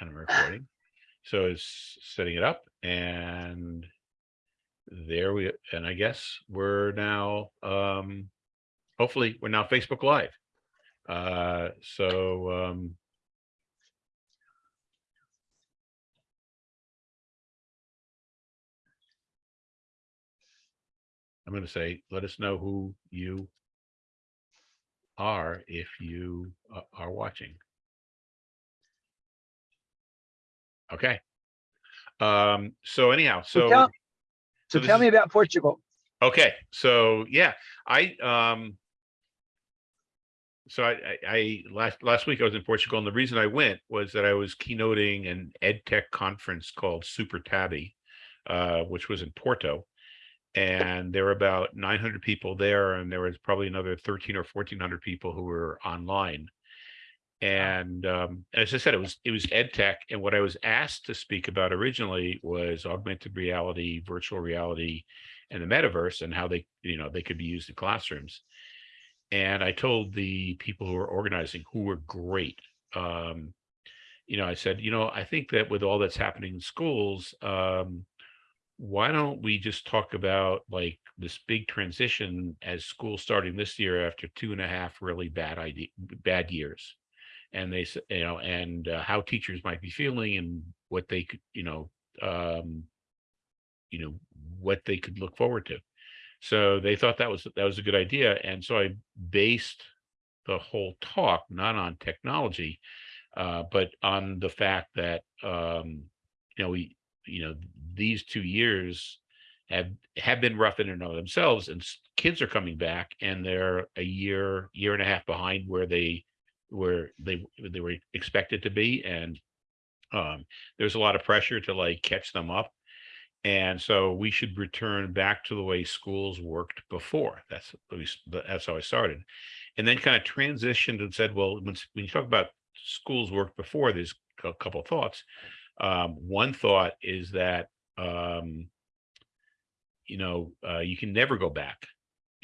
and I'm recording. So it's setting it up and there we, and I guess we're now, um, hopefully we're now Facebook Live. Uh, so, um, I'm going to say, let us know who you are if you uh, are watching. Okay. Um, so anyhow, So so, tell, so tell is- me about Portugal. okay, so yeah, I, um, so I, I, I, last, last week I was in Portugal and the reason I went was that I was keynoting an ed tech conference called Super Tabby, uh, which was in Porto. And there were about nine hundred people there and there was probably another thirteen or fourteen hundred people who were online. And um, as I said, it was it was ed tech, and what I was asked to speak about originally was augmented reality, virtual reality, and the metaverse, and how they you know they could be used in classrooms. And I told the people who were organizing, who were great, um, you know, I said, you know, I think that with all that's happening in schools, um, why don't we just talk about like this big transition as school starting this year after two and a half really bad idea, bad years and they you know and uh, how teachers might be feeling and what they could you know um you know what they could look forward to. So they thought that was that was a good idea and so i based the whole talk not on technology uh but on the fact that um you know we you know these two years have have been rough in and of themselves and kids are coming back and they're a year year and a half behind where they where they they were expected to be and um there's a lot of pressure to like catch them up and so we should return back to the way schools worked before. That's at least that's how i started and then kind of transitioned and said well when, when you talk about schools worked before there's a couple of thoughts um one thought is that um you know uh you can never go back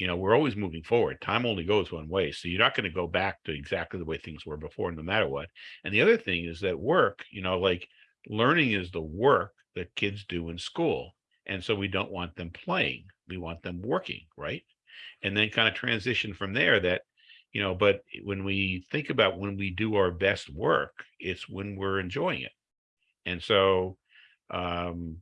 you know, we're always moving forward. Time only goes one way. So you're not going to go back to exactly the way things were before, no matter what. And the other thing is that work, you know, like learning is the work that kids do in school. And so we don't want them playing. We want them working, right? And then kind of transition from there that, you know, but when we think about when we do our best work, it's when we're enjoying it. And so, um,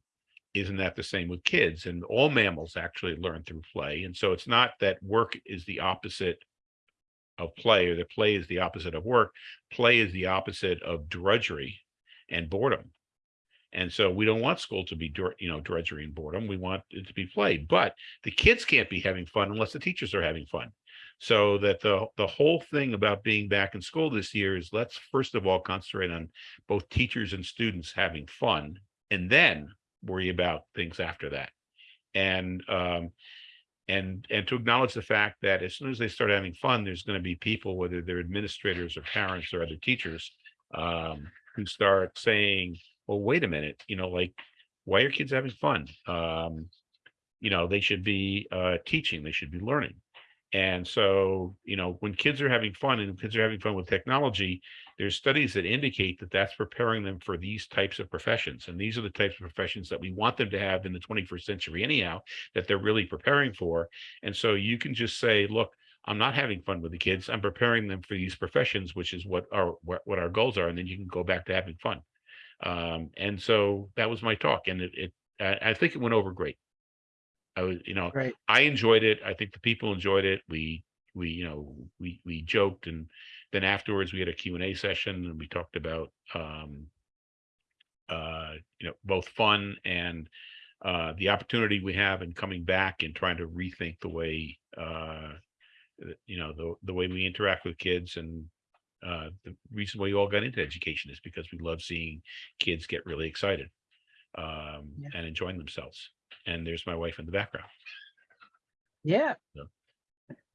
isn't that the same with kids? And all mammals actually learn through play. And so it's not that work is the opposite of play or that play is the opposite of work. Play is the opposite of drudgery and boredom. And so we don't want school to be, you know, drudgery and boredom. We want it to be play, but the kids can't be having fun unless the teachers are having fun. So that the the whole thing about being back in school this year is let's first of all concentrate on both teachers and students having fun, and then worry about things after that. And um, and and to acknowledge the fact that as soon as they start having fun, there's going to be people, whether they're administrators or parents or other teachers, um, who start saying, "Well, wait a minute, you know, like, why are kids having fun? Um, you know, they should be uh, teaching, they should be learning." And so, you know, when kids are having fun and kids are having fun with technology, there's studies that indicate that that's preparing them for these types of professions. And these are the types of professions that we want them to have in the 21st century anyhow, that they're really preparing for. And so you can just say, look, I'm not having fun with the kids. I'm preparing them for these professions, which is what our what, our goals are. And then you can go back to having fun. Um, and so that was my talk. And it, it I, I think it went over great. I was, you know. I enjoyed it. I think the people enjoyed it. We, we, you know, we, we joked and then afterwards we had a Q and A session and we talked about, um, uh, you know, both fun and, uh, the opportunity we have in coming back and trying to rethink the way, uh, you know, the, the way we interact with kids and, uh, the reason why we all got into education is because we love seeing kids get really excited, um, Yeah. and enjoying themselves. And there's my wife in the background. Yeah. Yeah.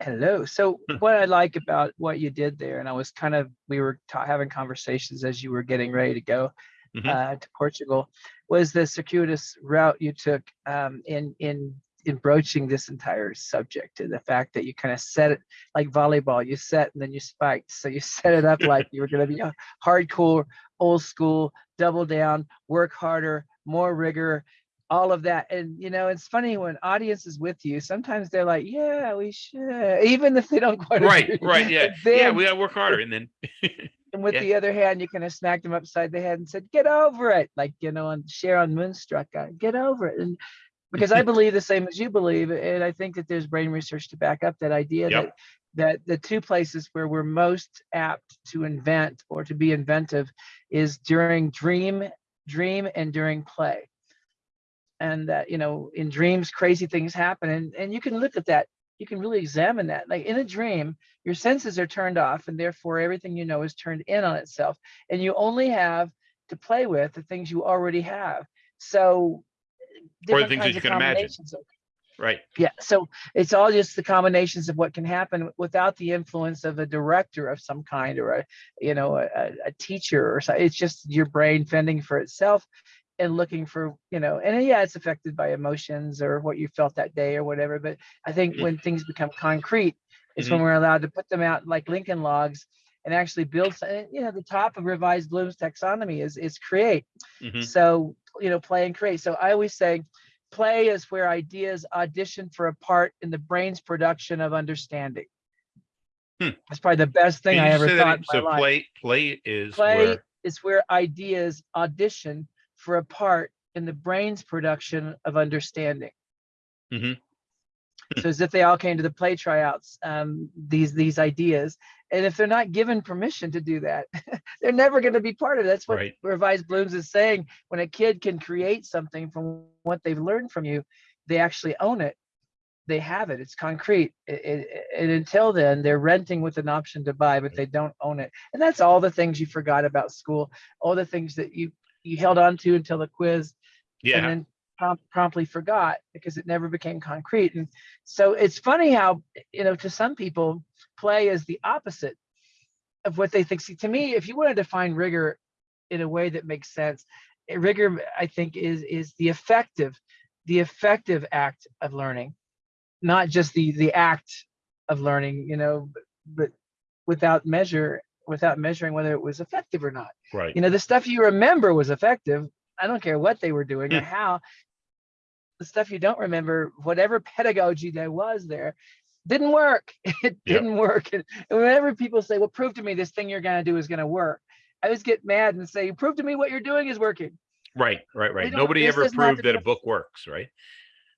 Hello. So what I like about what you did there, and I was kind of, we were ta- having conversations as you were getting ready to go Mhm. uh, to Portugal, was the circuitous route you took um, in in in broaching this entire subject and the fact that you kind of set it like volleyball, you set and then you spiked. So you set it up like you were going to be a hardcore, old school double down, work harder, more rigor, all of that. And you know, it's funny when audience is with you, sometimes they're like, yeah, we should, even if they don't quite Right, agree. right, yeah, But yeah, we gotta work harder and then, and with Yeah. the other hand, you kind of smacked them upside the head and said, "Get over it!" Like you know, on Cher in Moonstruck, uh, "Get over it." And because I believe the same as you believe, and I think that there's brain research to back up that idea Yep. that that the two places where we're most apt to invent or to be inventive is during dream, dream, and during play. And that you know, in dreams, crazy things happen, and and you can look at that. You can really examine that. Like in a dream, your senses are turned off and therefore everything you know is turned in on itself and you only have to play with the things you already have so Or the things that you can imagine. of- right, yeah so it's all just the combinations of what can happen without the influence of a director of some kind or a you know a, a- a teacher or so it's just your brain fending for itself and looking for you know and yeah it's affected by emotions or what you felt that day or whatever but i think Mhm. when things become concrete it's Mm-hmm. when we're allowed to put them out like lincoln logs and actually build some, you know the top of revised bloom's taxonomy is is create mhm, so, you know, play and create. So I always say play is where ideas audition for a part in the brain's production of understanding. Hmm. That's probably the best thing Can I ever that thought ag- in my So life. play, play is Play where, is where ideas audition for a part in the brain's production of understanding. Mhm. So as if they all came to the play tryouts, um, these these ideas, and if they're not given permission to do that, they're never going to be part of it. That's what Right. Revised Blooms is saying. When a kid can create something from what they've learned from you, they actually own it. They have it. It's concrete. It, it, and until then, they're renting with an option to buy, but they don't own it. And that's all the things you forgot about school, all the things that you you held on to until the quiz, yeah. and then prom- promptly forgot because it never became concrete. And so it's funny how, you know, to some people, play is the opposite of what they think. See, to me, if you want to define rigor in a way that makes sense, eh, rigor, I think, is is the effective, the effective act of learning, not just the the act of learning, you know, but, but without measure, without measuring whether it was effective or not. Right, you know the stuff you remember was effective. I don't care what they were doing or how. The stuff you don't remember whatever pedagogy there was there didn't work. It didn't work. And whenever people say well prove to me this thing you're going to do is going to work i always get mad and say prove to me what you're doing is working. Right, right, right. Nobody ever proved that a book works, right?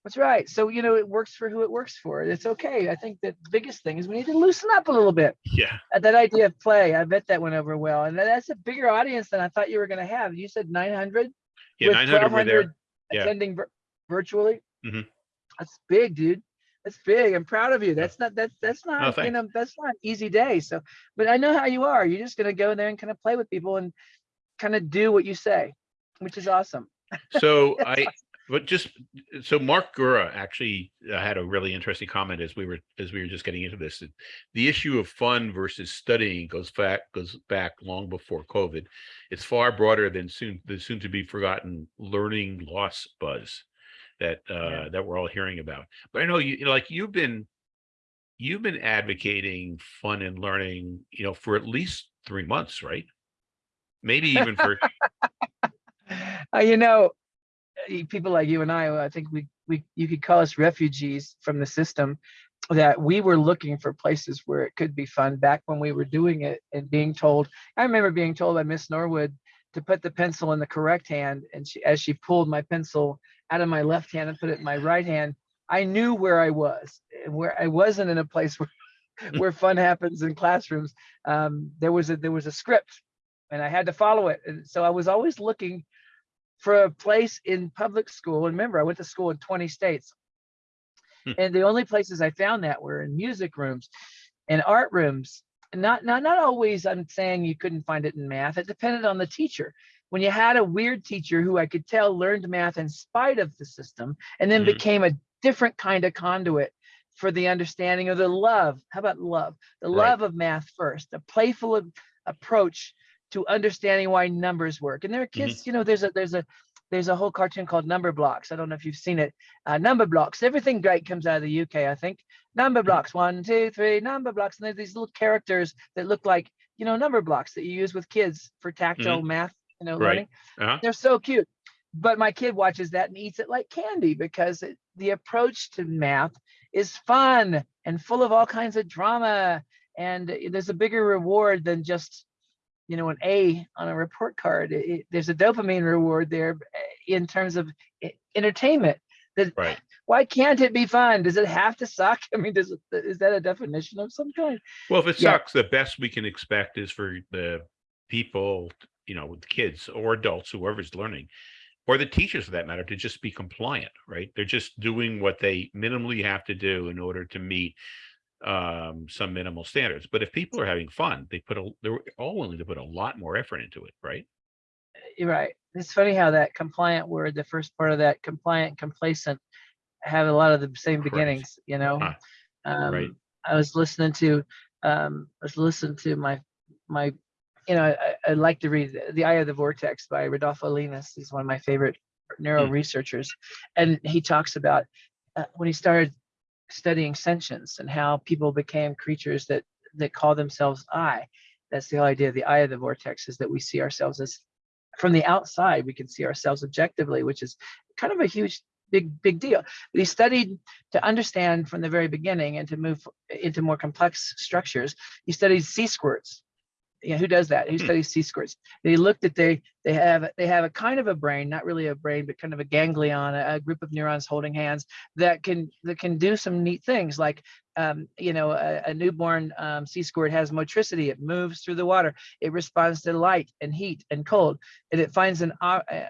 That's right so you know it works for who it works for it's okay i think that the biggest thing is we need to loosen up a little bit Yeah, that idea of play i bet that went over well and that's a bigger audience than i thought you were going to have you said 900 yeah, with nine hundred were there. 1,200 Yeah. attending vir- virtually. Mhm. That's big, dude. That's big. I'm proud of you. That's not that's that's not you know that's not an easy day. So, but I know how you are. You're just gonna go in there and kind of play with people and kind of do what you say, which is awesome. So I, but just, so Mark Gura actually uh, had a really interesting comment as we were, as we were just getting into this. The issue of fun versus studying goes back, goes back long before COVID. It's far broader than soon, the soon to be forgotten learning loss buzz that, Yeah. uh, that we're all hearing about. But I know you, like you've been, you've been advocating fun and learning, you know, for at least three months, right? Maybe even for, Uh, you know, people like you and I, I think we we you could call us refugees from the system. That we were looking for places where it could be fun back when we were doing it and being told. I remember being told by Miss Norwood to put the pencil in the correct hand, and she as she pulled my pencil out of my left hand and put it in my right hand, I knew where I was where I wasn't in a place where where fun happens in classrooms. Um, there was a there was a script, and I had to follow it, and so I was always looking for a place in public school. And remember, I went to school in 20 states. Hmm. And the only places I found that were in music rooms and art rooms. Not, not, not always I'm saying you couldn't find it in math. It depended on the teacher. When you had a weird teacher who I could tell learned math in spite of the system and then Mhm. became a different kind of conduit for the understanding of the love. How about love? The Right. love of math first, a playful approach to understanding why numbers work. And there are kids, you know, there's a there's a there's a whole cartoon called Numberblocks. I don't know if you've seen it. Uh, number blocks. Everything great comes out of the UK, I think. Number blocks. One, two, three. Number blocks. And there's these little characters that look like you know number blocks that you use with kids for tactile math you know, Right. learning. Uh-huh. They're so cute. But my kid watches that and eats it like candy because it, the approach to math is fun and full of all kinds of drama. And there's a bigger reward than just, you know, an A on a report card. It- it- there's a dopamine reward there eh, in terms of e- entertainment. That Right. why can't it be fun? Does it have to suck? I mean, does it, is that a definition of some kind? Well, if it Yeah. sucks, the best we can expect is for the people, you know, with kids or adults, whoever's learning, or the teachers for that matter, to just be compliant, right? They're just doing what they minimally have to do in order to meet um some minimal standards. But if people are having fun, they put a they're all willing to put a lot more effort into it, right? You're right. It's funny how that compliant word, the first part of that compliant, complacent, have a lot of the same Right. beginnings, you know? Huh. Um, Right. I was listening to, um, I was listening to my, my, you know, I, I like to read The I of the Vortex by Rodolfo Llinás. He's one of my favorite neuro researchers. And he talks about uh, when he started studying sentience and how people became creatures that, that call themselves I. That's the whole idea of the eye of the vortex is that we see ourselves as from the outside, we can see ourselves objectively, which is kind of a huge, big, big deal. He studied to understand from the very beginning and to move into more complex structures. He studied sea squirts. Yeah, who does that? Who Hmm. studies sea squirts? They he looked at they they have they have a kind of a brain, not really a brain, but kind of a ganglion, a, a group of neurons holding hands that can that can do some neat things like um, you know, a, a newborn um, sea squirt has motricity. It moves through the water. It responds to light and heat and cold, and it finds an uh, uh,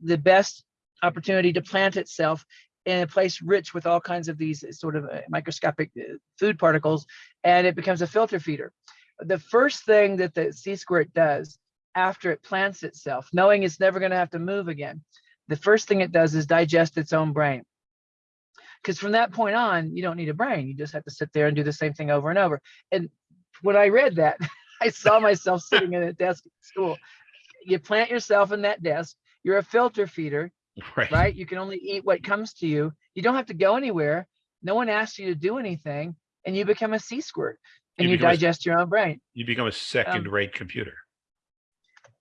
the best opportunity to plant itself in a place rich with all kinds of these sort of uh, microscopic uh, food particles, and it becomes a filter feeder. The first thing that the sea squirt does after it plants itself, knowing it's never going to have to move again, the first thing it does is digest its own brain because from that point on, you don't need a brain. You just have to sit there and do the same thing over and over. And when I read that, I saw myself sitting in a desk at school. You plant yourself in that desk. You're a filter feeder, Right. right? You can only eat what comes to you. You don't have to go anywhere. No one asks you to do anything, and you become a sea squirt and You you, become a digest your own brain. You become a second-rate computer.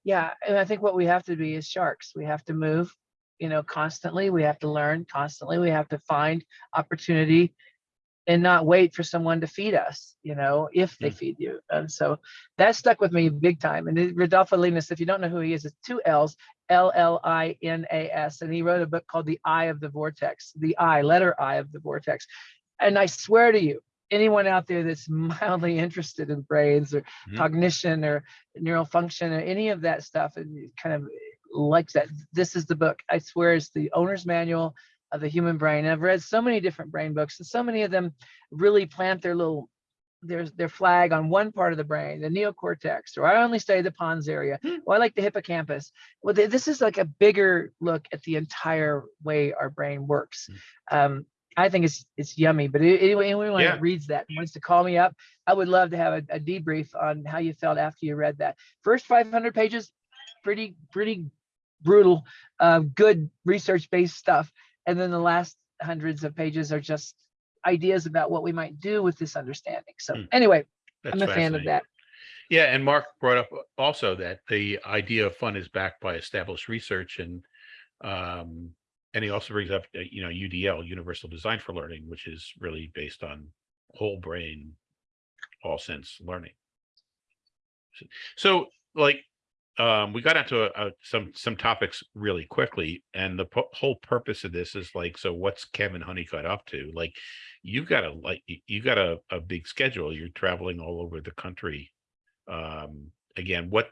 Yeah, and I think what we have to be is sharks. We have to move, you know, constantly. We have to learn constantly. We have to find opportunity and not wait for someone to feed us, you know, if they Mm. feed you. And so that stuck with me big time. And Rodolfo Llinás, if you don't know who he is, it's two L's, L L I N A S. And he wrote a book called The I of the Vortex, the I, letter I of the Vortex. And I swear to you, anyone out there that's mildly interested in brains or Mhm. cognition or neural function or any of that stuff and kind of likes that, this is the book. I swear it's the owner's manual of the human brain. I've read so many different brain books and so many of them really plant their little their, their flag on one part of the brain, the neocortex, or I only study the pons area. Hmm. Well, I like the hippocampus. Well, th- this is like a bigger look at the entire way our brain works. Um, I think it's it's yummy. But anyway, anyone Yeah. that reads that and wants to call me up, I would love to have a, a debrief on how you felt after you read that. First 500 pages, pretty pretty brutal, uh, good research based stuff, and then the last hundreds of pages are just ideas about what we might do with this understanding. So Hmm. anyway, That's I'm a fan of that. Yeah, and Mark brought up also that the idea of fun is backed by established research and um and he also brings up uh, you know UDL Universal Design for Learning which is really based on whole brain all sense learning. So- like um we got into a, a, some some topics really quickly and the whole purpose of this is like so what's Kevin Honeycutt up to? Like you've got a like y- you got a, a big schedule. You're traveling all over the country. Um again what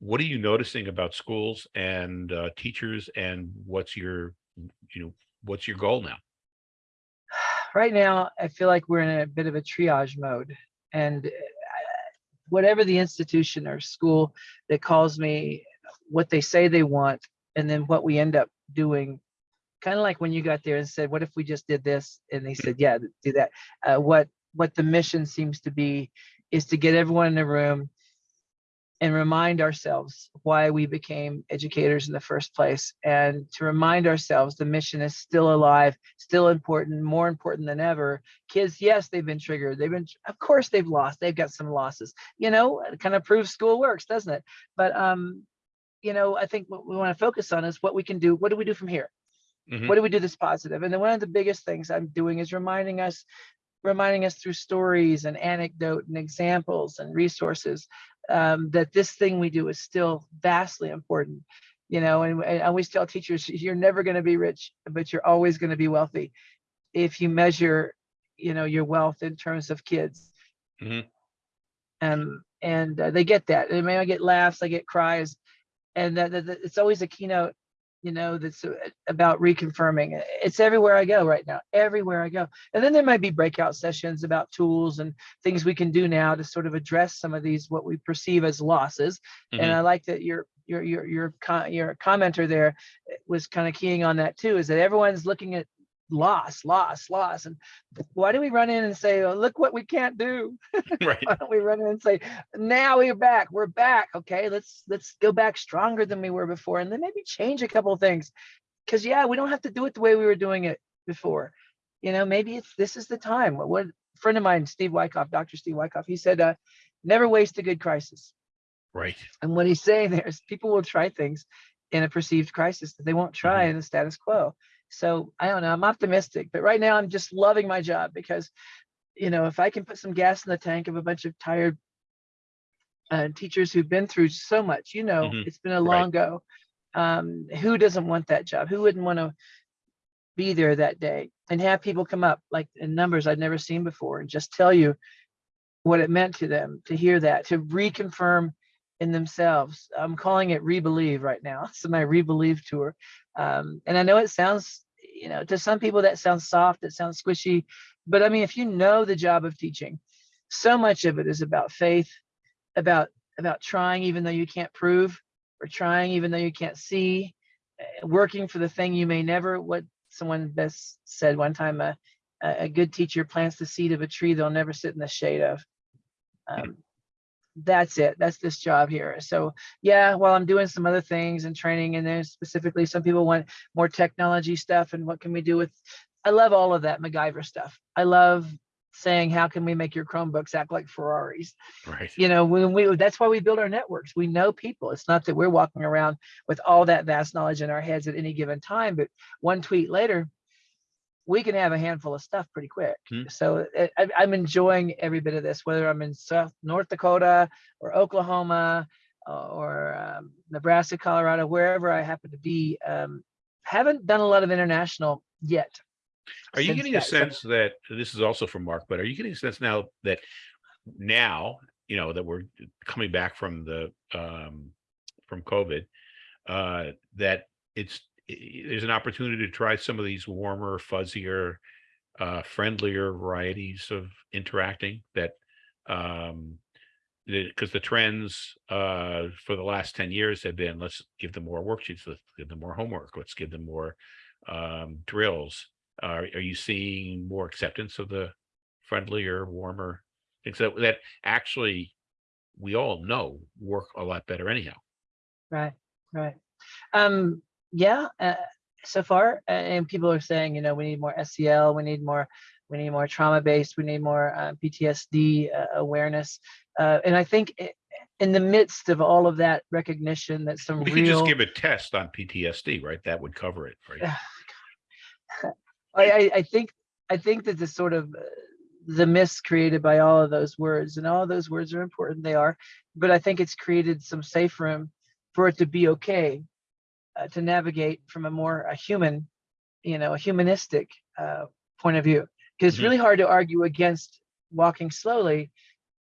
what are you noticing about schools and uh, teachers and what's your you know what's your goal now? Right now i feel like we're in a bit of a triage mode and uh, whatever the institution or school that calls me what they say they want and then what we end up doing kind of like when you got there and said what if we just did this? and they said yeah do that. Uh, what what the mission seems to be is to get everyone in the room and remind ourselves why we became educators in the first place and to remind ourselves the mission is still alive still important more important than ever kids yes they've been triggered they've been of course they've lost they've got some losses you know it kind of proves school works doesn't it but um you know, I think what we want to focus on is what we can do. What do we do from here? Mhm. What do we do that's positive? And then one of the biggest things I'm doing is reminding us, reminding us through stories and anecdote and examples and resources um, that this thing we do is still vastly important. You know, and, and I always tell teachers, you're never going to be rich, but you're always going to be wealthy if you measure, you know, your wealth in terms of kids. Mhm. Um, and uh, they get that. They may get laughs, I get cries, and that, that, that- it's always a keynote you know that's uh, about reconfirming it's everywhere i go right now everywhere i go. And then there might be breakout sessions about tools and things we can do now to sort of address some of these what we perceive as losses. And Mhm. i like that your your your your your commenter there eh, was kind of keying on that too is that everyone's looking at loss loss loss. And why do we run in and say oh, look what we can't do. Right. why don't we run in and say now we're back we're back. Okay let's let's go back stronger than we were before. And then maybe change a couple of things. Because yeah we don't have to do it the way we were doing it before. You know maybe it's this is the time. What, what friend of mine steve wyckoff dr steve wyckoff he said uh, never waste a good crisis. Right. and what he's saying there is people will try things in a perceived crisis that they won't try in the status quo so i don't know i'm optimistic but right now i'm just loving my job because you know, if I can put some gas in the tank of a bunch of tired uh, teachers who've been through so much, you know, Mhm. it's been a Right. long go. Um, who doesn't want that job? Who wouldn't want to be there that day and have people come up like in numbers I'd never seen before and just tell you what it meant to them to hear that, to reconfirm in themselves. I'm calling it Rebelieve right now. It's my Rebelieve tour. Um, and I know it sounds, you know, to some people that sounds soft, it sounds squishy, but I mean, if you know the job of teaching, so much of it is about faith, about about trying even though you can't prove, or trying even though you can't see, uh, working for the thing you may never. What someone best said one time: a a a good teacher plants the seed of a tree they'll never sit in the shade of. Um, that's it. That's this job here. So yeah, while I'm doing some other things and training, and there's specifically some people want more technology stuff and what can we do with I love all of that MacGyver stuff. I love saying, how can we make your Chromebooks act like Ferraris? Right. You know, when we that's why we build our networks. We know people. It's not that we're walking around with all that vast knowledge in our heads at any given time, but one tweet later, we can have a handful of stuff pretty quick. Hmm. So uh, I, I'm enjoying every bit of this, whether I'm in South North Dakota or Oklahoma uh, or um, Nebraska, Colorado, wherever I happen to be. Um, haven't done a lot of international yet. Are you getting a that- sense that this is also from Mark, but are you getting a sense now that now, you know, that we're coming back from the um from COVID, uh that it's there's an opportunity to try some of these warmer, fuzzier, uh friendlier varieties of interacting that um because the trends uh for the last 10 years have been let's give them more worksheets, let's give them more homework, let's give them more um drills are, are you seeing more acceptance of the friendlier, warmer things that, that actually we all know work a lot better anyhow? Right, right. Um, yeah, uh, so far, and people are saying, you know, we need more SEL, we need more, we need more trauma-based, we need more uh, PTSD uh, awareness. Uh, and I think i- in the midst of all of that recognition that some We real, could just give a test on PTSD, right? That would cover it, right? I, I, I think, I think that the sort of uh, the myths created by all of those words, and all those words are important, they are, but I think it's created some safe room for it to be okay uh, to navigate from a more a human, you know, a humanistic uh, point of view. Because it's Mhm. really hard to argue against walking slowly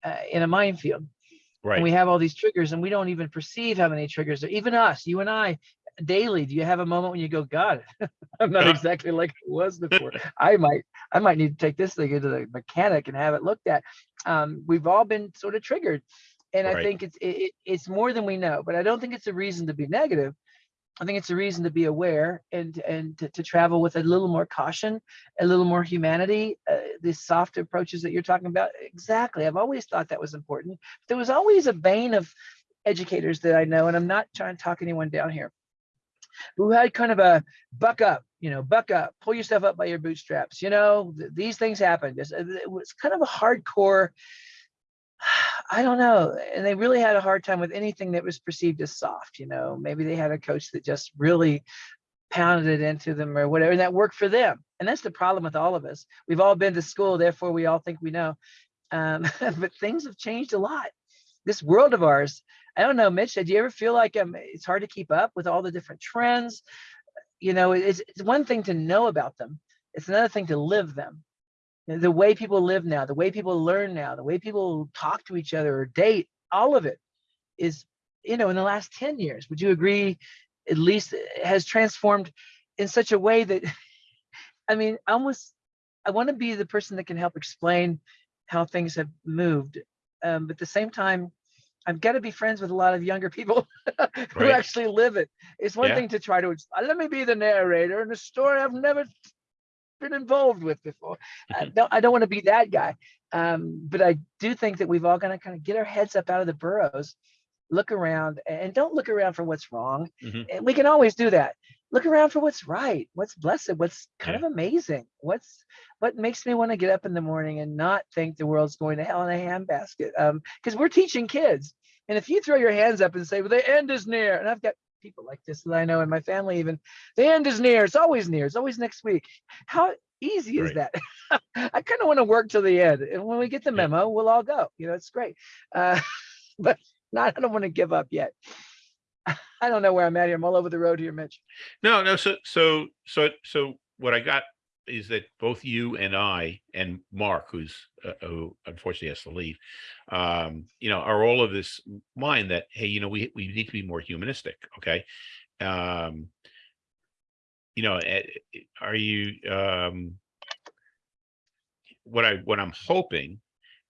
uh, in a minefield. And Right. we have all these triggers, and we don't even perceive how many triggers. There. Even us, you and I, daily. Do you have a moment when you go, God, I'm not exactly like I was before. I might, I might need to take this thing into the mechanic and have it looked at. Um, we've all been sort of triggered, and I think it's it, it- it's more than we know. But I don't think it's a reason to be negative. I think it's a reason to be aware and and to, to travel with a little more caution, a little more humanity. Uh, these soft approaches that you're talking about, exactly. I've always thought that was important. There was always a vein of educators that I know, and I'm not trying to talk anyone down here, who had kind of a buck up, you know, buck up, pull yourself up by your bootstraps. You know, th- these things happen. It's, it was kind of a hardcore. I don't know. And they really had a hard time with anything that was perceived as soft, you know, maybe they had a coach that just really pounded it into them or whatever, and that worked for them. And that's the problem with all of us. We've all been to school, therefore we all think we know. Um, but things have changed a lot. This world of ours, I don't know, Mitch, did you ever feel like um, it's hard to keep up with all the different trends? You know, it's, it's one thing to know about them. It's another thing to live them. The way people live now, the way people learn now, the way people talk to each other or date, all of it is, you know, in the last 10 years, would you agree, at least has transformed in such a way that, I mean, I almost, I want to be the person that can help explain how things have moved. Um, but at the same time, I've got to be friends with a lot of younger people who Right. actually live it. It's one Yeah. thing to try to, let me be the narrator in a story I've never been involved with before. I don't, I don't want to be that guy. Um, but I do think that we've all got to kind of get our heads up out of the burrows, look around and don't look around for what's wrong. Mhm. And we can always do that. Look around for what's right, what's blessed, what's kind Yeah. of amazing. What's what makes me want to get up in the morning and not think the world's going to hell in a handbasket. Um, because we're teaching kids. And if you throw your hands up and say, well, the end is near, and I've got people like this that I know in my family even, the end is near, it's always near, it's always next week. How easy is that? I kind of want to work till the end. And when we get the memo, we'll all go. You know, it's great. Uh, but not, I don't want to give up yet. I don't know where I'm at here. I'm all over the road here, Mitch. No, no. So, so, so, so what I got is that both you and I and Mark, who's uh, who unfortunately has to leave, um, you know, are all of this mind that hey, you know, we we need to be more humanistic. Okay, um, you know, eh, eh, are you um, what I what I'm hoping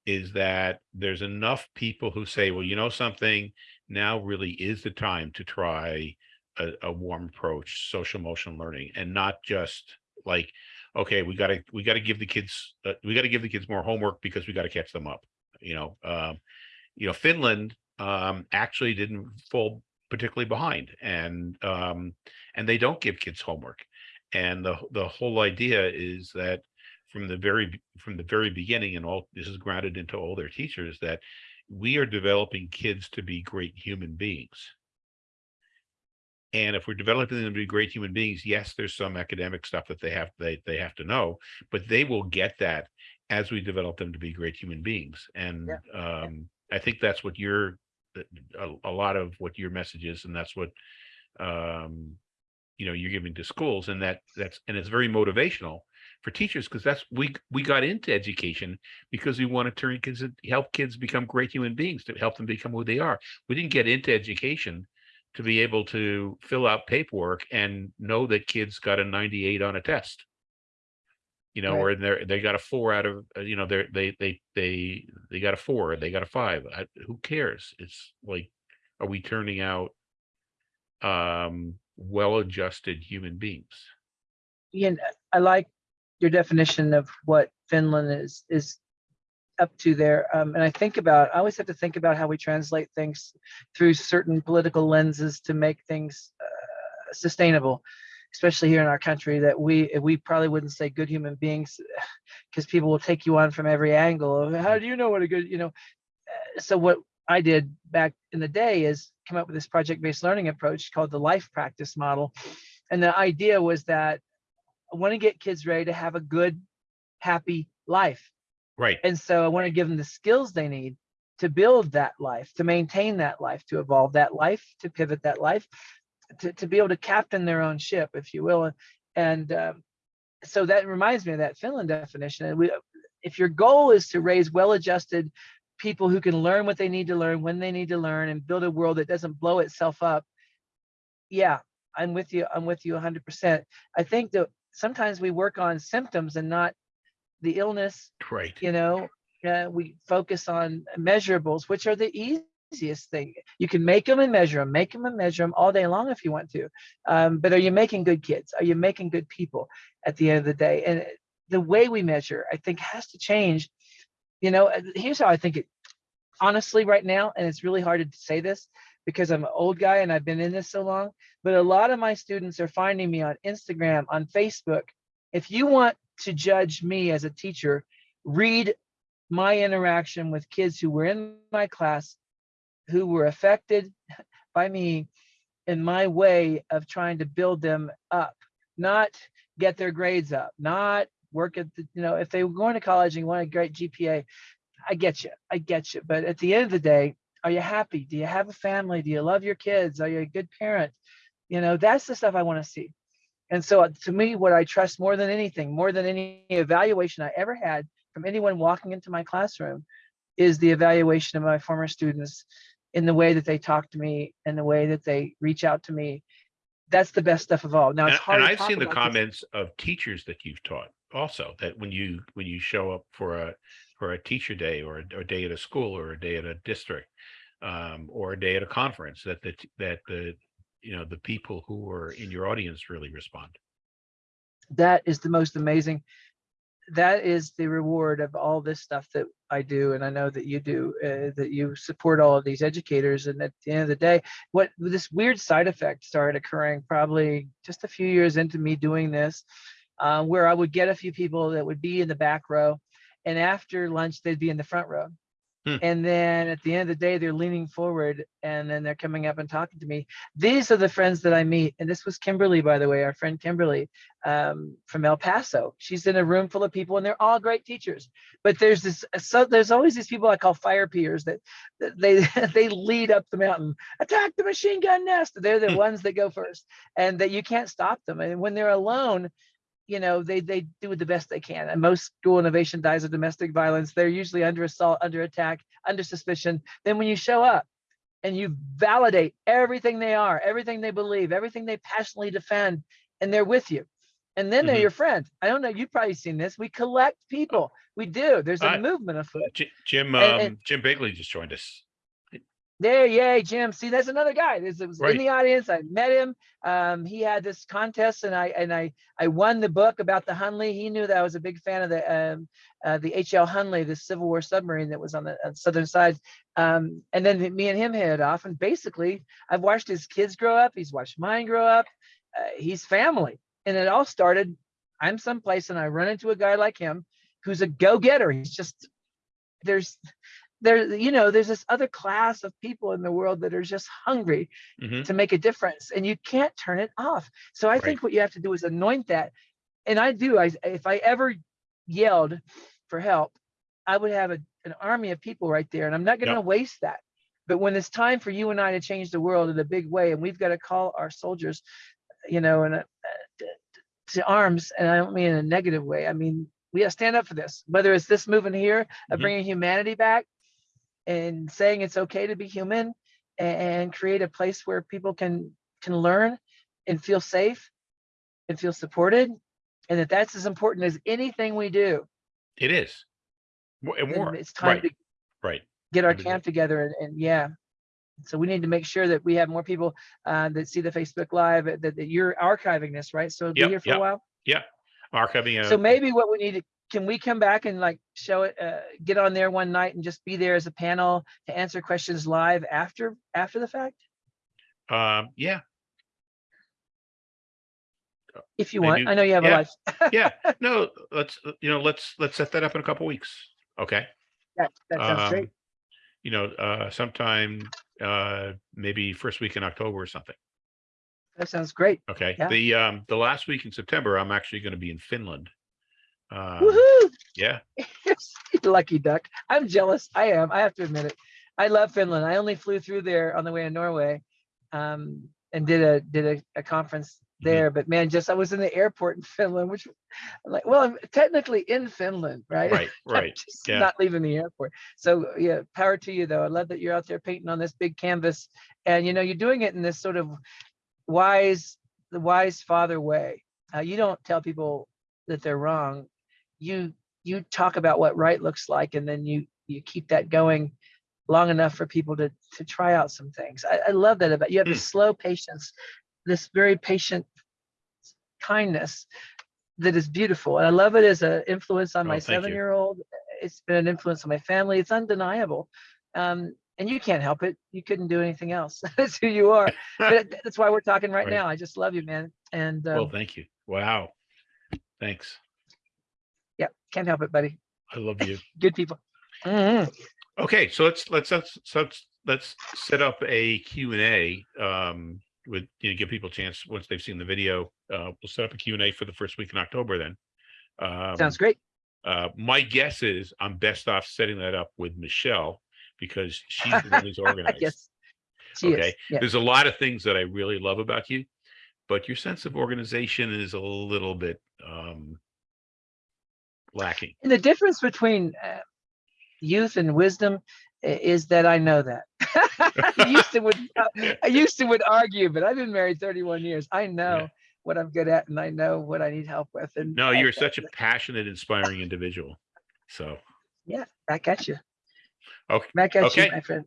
is that there's enough people who say, well, you know, something now really is the time to try a, a warm approach, social emotional learning, and not just like, okay, we gotta we gotta give the kids uh, we gotta give the kids more homework because we gotta catch them up. You know, um, you know, Finland um, actually didn't fall particularly behind, and um, and they don't give kids homework, and the the whole idea is that from the very from the very beginning, and all this is grounded into all their teachers that we are developing kids to be great human beings. And if we're developing them to be great human beings, yes, there's some academic stuff that they have they they have to know, but they will get that as we develop them to be great human beings. And um, I think that's what your a, a lot of what your message is, and that's what um, you know you're giving to schools, and that that's and it's very motivational for teachers because that's we we got into education because we want to turn kids help kids become great human beings to help them become who they are. We didn't get into education to be able to fill out paperwork and know that kids got a 98 on a test. You know, Right. or they're they got a four out of uh, you know they're they they they they got a four, they got a five. I, who cares? It's like, are we turning out um well-adjusted human beings? Ian, I like your definition of what Finland is is up to there. Um, and I think about, I always have to think about how we translate things through certain political lenses to make things uh, sustainable, especially here in our country. That we we probably wouldn't say good human beings because people will take you on from every angle. How do you know what a good, you know? Uh, so what I did back in the day is come up with this project-based learning approach called the life practice model. And the idea was that I want to get kids ready to have a good, happy life. Right. And so I want to give them the skills they need to build that life, to maintain that life, to evolve that life, to pivot that life, to, to be able to captain their own ship, if you will. And um, so that reminds me of that Finland definition. And we, if your goal is to raise well-adjusted people who can learn what they need to learn when they need to learn and build a world that doesn't blow itself up, yeah, I'm with you. I'm with you 100%. I think that sometimes we work on symptoms and not the illness Right. you know uh, we focus on measurables which are the easiest thing. You can make them and measure them make them and measure them all day long if you want to. Um, but are you making good kids? Are you making good people at the end of the day? And the way we measure i think has to change. You know here's how i think it honestly right now and it's really hard to say this because i'm an old guy and i've been in this so long but a lot of my students are finding me on instagram on facebook. If you want to judge me as a teacher read my interaction with kids who were in my class who were affected by me in my way of trying to build them up, not get their grades up, not work at the, you know, if they were going to college and want a great GPA, I get you, I get you. But at the end of the day, are you happy? Do you have a family? Do you love your kids? Are you a good parent? You know, that's the stuff I want to see. And so uh, to me, what I trust more than anything, more than any evaluation I ever had from anyone walking into my classroom is the evaluation of my former students in the way that they talk to me and the way that they reach out to me. That's the best stuff of all. Now And, it's hard and I've seen the about this- comments of teachers that you've taught also, that when you, when you show up for a, for a teacher day or a or a day at a school or a day at a district, um, or a day at a conference, that the, that the, you know, the people who are in your audience really respond. that is the most amazing that is the reward of all this stuff that i do and i know that you do uh, that you support all of these educators and at the end of the day what this weird side effect started occurring probably just a few years into me doing this uh, where i would get a few people that would be in the back row and after lunch they'd be in the front row Hmm. and then at the end of the day they're leaning forward and then they're coming up and talking to me these are the friends that i meet and this was kimberly by the way our friend kimberly um, from El Paso. She's in a room full of people, and they're all great teachers. But there's this, so there's always these people I call fire peers that, that they they lead up the mountain, attack the machine gun nest. They're the Hmm. ones that go first, and that you can't stop them. And when they're alone, you know they they do the best they can. And most school innovation dies of domestic violence. They're usually under assault, under attack, under suspicion. Then when you show up. And you validate everything they are, everything they believe, everything they passionately defend, and they're with you and then they're Mhm. your friend. I don't know. You've probably seen this. We collect people. We do. There's a I- movement afoot. Ji- Jim, And- and- um, Jim Bigley just joined us. There, yay, Jim. See, that's another guy. This was Right. in the audience. I met him. Um, he had this contest, and I and I I won the book about the Hunley. He knew that I was a big fan of the um, uh, the HL Hunley, the Civil War submarine that was on the uh, southern side. Um, and then me and him hit it off. And basically, I've watched his kids grow up. He's watched mine grow up. Uh, he's family, and it all started. I'm someplace, and I run into a guy like him, who's a go-getter. He's just there's there you know there's this other class of people in the world that are just hungry Mhm. to make a difference and you can't turn it off so i Right. think what you have to do is anoint that and i do i if i ever yelled for help i would have a, an army of people right there and i'm not going to Yep. waste that but when it's time for you and i to change the world in a big way and we've got to call our soldiers you know in a, uh, to arms and i don't mean in a negative way i mean we have to stand up for this whether it's this movement here of Mhm. bringing humanity back and saying it's okay to be human and create a place where people can can learn and feel safe and feel supported and that that's as important as anything we do It is. Mo- And then more, it's time right, to right. get our camp together and, and yeah so we need to make sure that we have more people uh, that see the facebook live that, that you're archiving this right so it'll be Yep, here for yep. a while Yeah. Archiving. so uh, maybe what we need to can we come back and like show it uh, get on there one night and just be there as a panel to answer questions live after after the fact Um, yeah, if you want Maybe- i know you have yeah. a life yeah. No, let's, you know, let's, let's set that up in a couple weeks. Okay. that, that sounds great Um, You know, uh, sometime, uh, maybe first week in October or something. that sounds great Okay. Yeah. The, um, the last week in September, I'm actually going to be in Finland. Um, Woohoo! yeah. lucky duck i'm jealous i am i have to admit it i love finland i only flew through there on the way to norway um, and did a did a, a conference Mhm. there but man just i was in the airport in finland which I'm like well i'm technically in finland right Right, right. just yeah. not leaving the airport. So yeah, power to you though. I love that you're out there painting on this big canvas, and you know you're doing it in this sort of wise, the wise father way. Uh, you don't tell people that they're wrong. You you talk about what right looks like, and then you you keep that going long enough for people to to try out some things. I, I love that about you. Have this slow patience, this very patient kindness that is beautiful. And I love it as an influence on Oh, my seven year old. It's been an influence on my family. It's undeniable. Um, and you can't help it. You couldn't do anything else. That's who you are. But that's why we're talking right, Right. now. I just love you, man. And um, Well, thank you. Wow. Thanks. Can't help it, buddy. I love you. Good people. Mhm. Okay, so let's, let's, let's, let's, let's set up a Q and A, um, with, you know, give people a chance, once they've seen the video, uh, we'll set up a Q and A for the first week in October then. Um, Sounds great. Uh, my guess is I'm best off setting that up with Michelle because she's the one who's organized. Yes. She is. Okay. Yeah. There's a lot of things that I really love about you, but your sense of organization is a little bit, um, lacking. And the difference between uh, youth and wisdom is that I know that. I used to would I used to would argue, but I've been married 31 years. I know what I'm good at and I know what I need help with. And No, you're such a passionate, inspiring individual. So, yeah, back at you. Okay, Back at okay. you, my friend.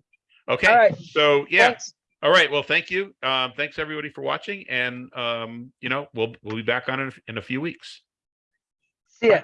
okay. right. So, yeah. Thanks. All right. Well, thank you. Um, thanks everybody for watching and, um, you know, we'll, we'll be back on in, a- in a few weeks. See ya.